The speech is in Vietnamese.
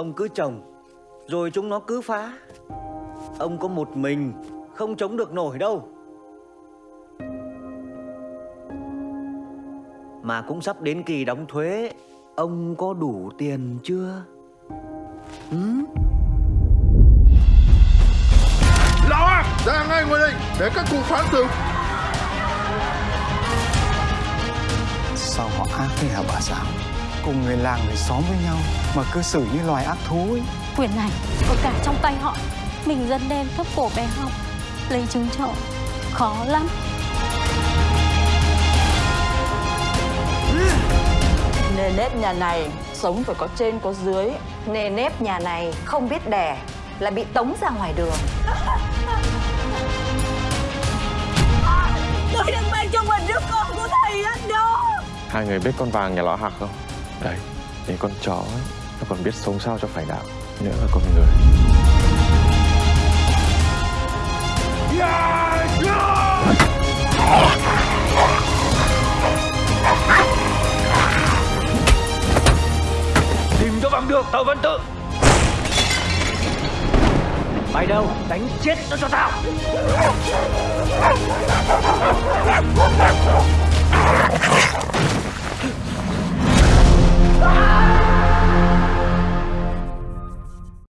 Ông cứ trồng Rồi chúng nó cứ phá Ông có một mình Không chống được nổi đâu Mà cũng sắp đến kỳ đóng thuế Ông có đủ tiền chưa? Ừ? Lão Ra ngay ngoài đây Để các cụ phán xử Sao họ ác thế hả bà giáo Cùng người làng người xóm với nhau Mà cư xử như loài ác thú ấy. Quyền này có cả trong tay họ. Mình dân đen thấp cổ bé họng Lấy trứng trộm Khó lắm. Nề nếp nhà này sống phải có trên có dưới. Nề nếp nhà này không biết đẻ là bị tống ra ngoài đường. Tôi đang mang cho mình đứa con của thầy đó. Hai người biết con vàng nhà lọ hạc không? Đấy, để con chó ấy, nó còn biết sống sao cho phải đạo Nữa là con người. Tìm cho bằng được tàu văn tự. Mày đâu đánh chết nó cho tao